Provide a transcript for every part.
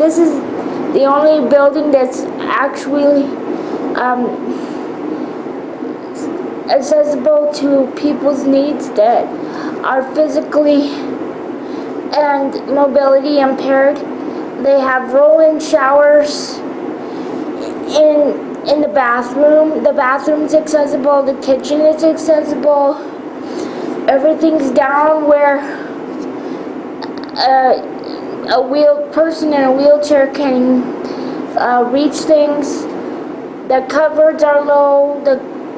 this is the only building that's actually um, accessible to people's needs that are physically and mobility impaired. They have roll-in showers in in the bathroom. The bathroom's accessible. The kitchen is accessible. Everything's down where a, a wheel person in a wheelchair can uh, reach things. The cupboards are low. The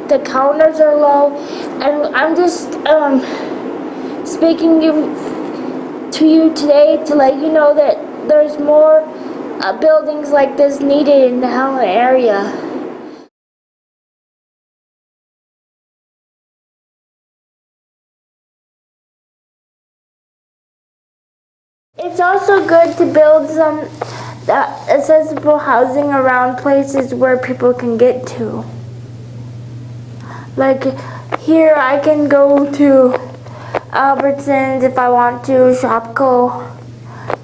the counters are low, and I'm just um, speaking to you today to let you know that there's more uh, buildings like this needed in the Helena area. It's also good to build some uh, accessible housing around places where people can get to. Like here I can go to Albertsons if I want to, Shopko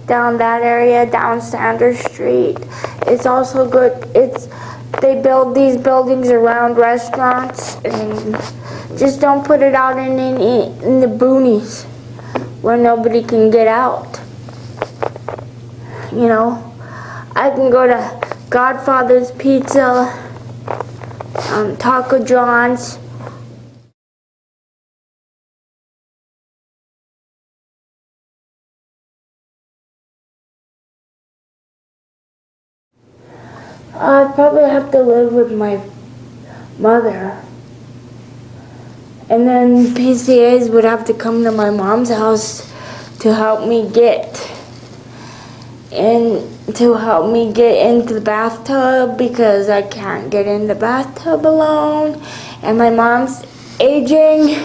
down that area, down Sanders Street. It's also good, it's, they build these buildings around restaurants and just don't put it out in, in, in the boonies where nobody can get out. You know, I can go to Godfather's Pizza, um, Taco John's, I'd probably have to live with my mother. And then PCAs would have to come to my mom's house to help me get and to help me get into the bathtub because I can't get in the bathtub alone. And my mom's aging